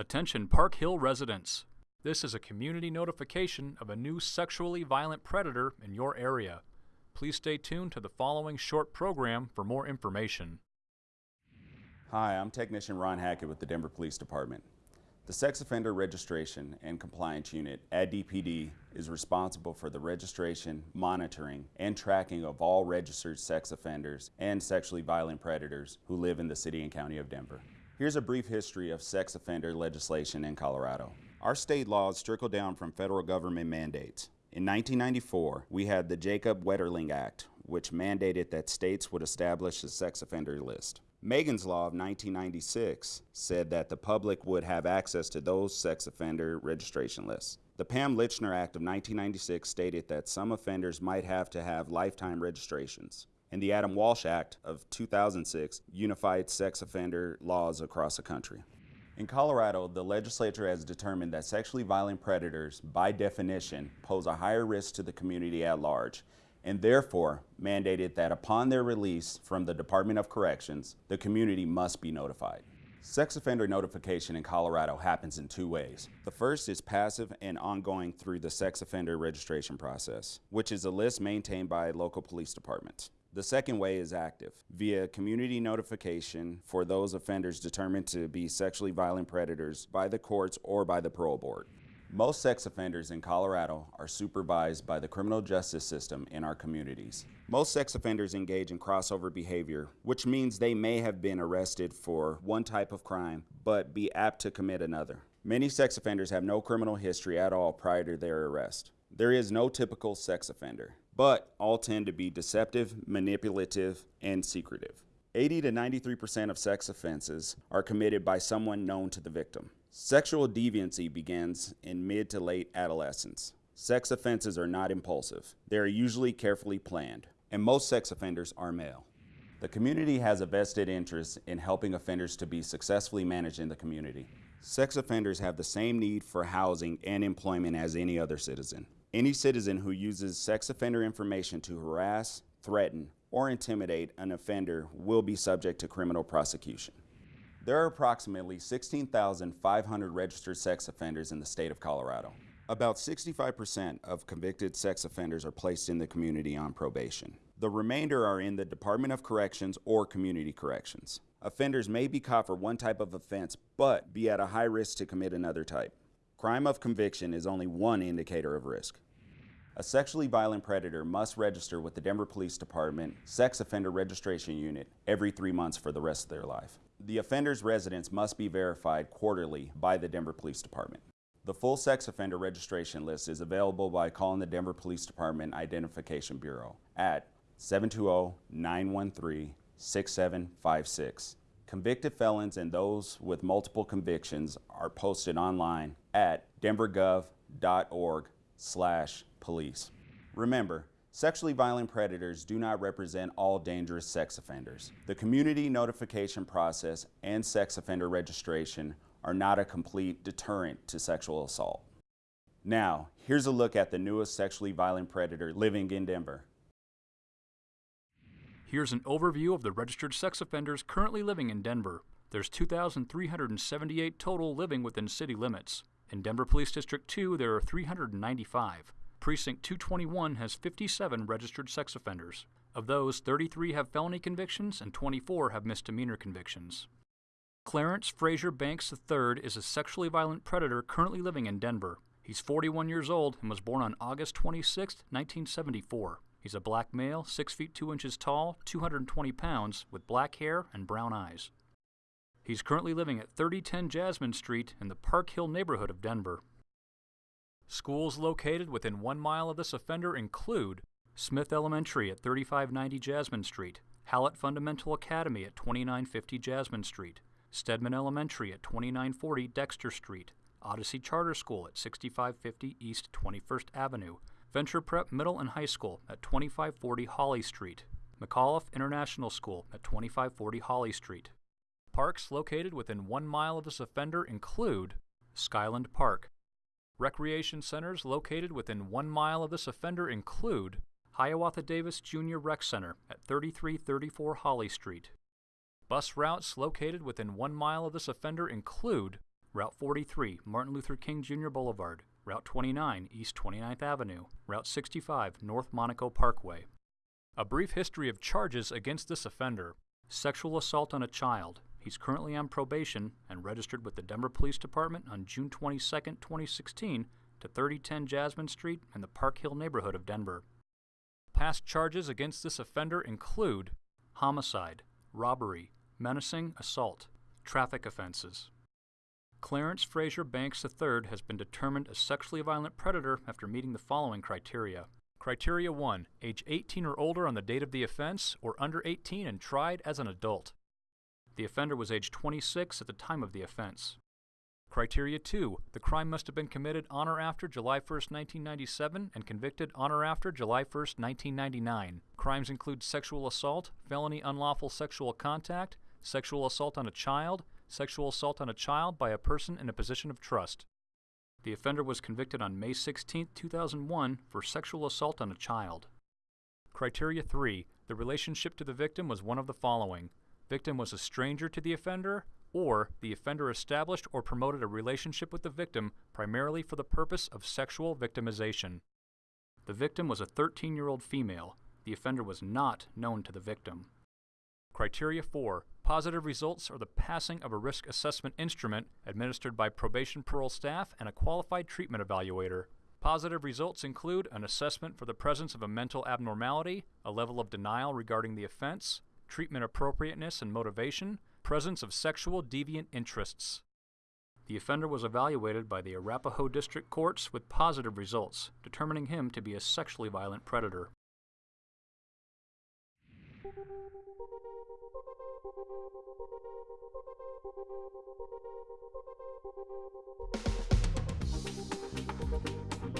Attention Park Hill residents. This is a community notification of a new sexually violent predator in your area. Please stay tuned to the following short program for more information. Hi, I'm Technician Ron Hackett with the Denver Police Department. The Sex Offender Registration and Compliance Unit at DPD is responsible for the registration, monitoring, and tracking of all registered sex offenders and sexually violent predators who live in the City and County of Denver. Here's a brief history of sex offender legislation in Colorado. Our state laws trickle down from federal government mandates. In 1994, we had the Jacob Wetterling Act, which mandated that states would establish a sex offender list. Megan's Law of 1996 said that the public would have access to those sex offender registration lists. The Pam Lychner Act of 1996 stated that some offenders might have to have lifetime registrations and the Adam Walsh Act of 2006 unified sex offender laws across the country. In Colorado, the legislature has determined that sexually violent predators, by definition, pose a higher risk to the community at large, and therefore mandated that upon their release from the Department of Corrections, the community must be notified. Sex offender notification in Colorado happens in two ways. The first is passive and ongoing through the sex offender registration process, which is a list maintained by local police departments. The second way is active, via community notification for those offenders determined to be sexually violent predators by the courts or by the parole board. Most sex offenders in Colorado are supervised by the criminal justice system in our communities. Most sex offenders engage in crossover behavior, which means they may have been arrested for one type of crime, but be apt to commit another. Many sex offenders have no criminal history at all prior to their arrest. There is no typical sex offender but all tend to be deceptive, manipulative, and secretive. 80 to 93% of sex offenses are committed by someone known to the victim. Sexual deviancy begins in mid to late adolescence. Sex offenses are not impulsive. They are usually carefully planned, and most sex offenders are male. The community has a vested interest in helping offenders to be successfully managed in the community. Sex offenders have the same need for housing and employment as any other citizen. Any citizen who uses sex offender information to harass, threaten, or intimidate an offender will be subject to criminal prosecution. There are approximately 16,500 registered sex offenders in the state of Colorado. About 65% of convicted sex offenders are placed in the community on probation. The remainder are in the Department of Corrections or Community Corrections. Offenders may be caught for one type of offense, but be at a high risk to commit another type. Crime of conviction is only one indicator of risk. A sexually violent predator must register with the Denver Police Department Sex Offender Registration Unit every three months for the rest of their life. The offender's residence must be verified quarterly by the Denver Police Department. The full sex offender registration list is available by calling the Denver Police Department Identification Bureau at 720-913-6756 Convicted felons and those with multiple convictions are posted online at denvergov.org slash police. Remember, sexually violent predators do not represent all dangerous sex offenders. The community notification process and sex offender registration are not a complete deterrent to sexual assault. Now, here's a look at the newest sexually violent predator living in Denver. Here's an overview of the registered sex offenders currently living in Denver. There's 2,378 total living within city limits. In Denver Police District 2, there are 395. Precinct 221 has 57 registered sex offenders. Of those, 33 have felony convictions and 24 have misdemeanor convictions. Clarence Fraser Banks III is a sexually violent predator currently living in Denver. He's 41 years old and was born on August 26, 1974. He's a black male, 6 feet 2 inches tall, 220 pounds, with black hair and brown eyes. He's currently living at 3010 Jasmine Street in the Park Hill neighborhood of Denver. Schools located within one mile of this offender include Smith Elementary at 3590 Jasmine Street, Hallett Fundamental Academy at 2950 Jasmine Street, Stedman Elementary at 2940 Dexter Street, Odyssey Charter School at 6550 East 21st Avenue, Venture Prep Middle and High School at 2540 Holly Street, McAuliffe International School at 2540 Holly Street. Parks located within one mile of this offender include Skyland Park. Recreation centers located within one mile of this offender include Hiawatha Davis Junior Rec Center at 3334 Holly Street. Bus routes located within one mile of this offender include Route 43, Martin Luther King Jr. Boulevard, Route 29, East 29th Avenue, Route 65, North Monaco Parkway. A brief history of charges against this offender sexual assault on a child. He's currently on probation and registered with the Denver Police Department on June 22, 2016, to 3010 Jasmine Street in the Park Hill neighborhood of Denver. Past charges against this offender include homicide, robbery, menacing, assault, traffic offenses. Clarence Fraser Banks III has been determined a sexually violent predator after meeting the following criteria. Criteria 1 Age 18 or older on the date of the offense, or under 18 and tried as an adult. The offender was age 26 at the time of the offense. Criteria 2 The crime must have been committed on or after July 1, 1997, and convicted on or after July 1, 1999. Crimes include sexual assault, felony unlawful sexual contact, sexual assault on a child, sexual assault on a child by a person in a position of trust. The offender was convicted on May 16, 2001 for sexual assault on a child. Criteria 3. The relationship to the victim was one of the following. Victim was a stranger to the offender, or the offender established or promoted a relationship with the victim primarily for the purpose of sexual victimization. The victim was a 13 year old female. The offender was not known to the victim. Criteria 4. Positive results are the passing of a risk assessment instrument administered by probation parole staff and a qualified treatment evaluator. Positive results include an assessment for the presence of a mental abnormality, a level of denial regarding the offense, treatment appropriateness and motivation, presence of sexual deviant interests. The offender was evaluated by the Arapahoe District Courts with positive results, determining him to be a sexually violent predator. Thank you.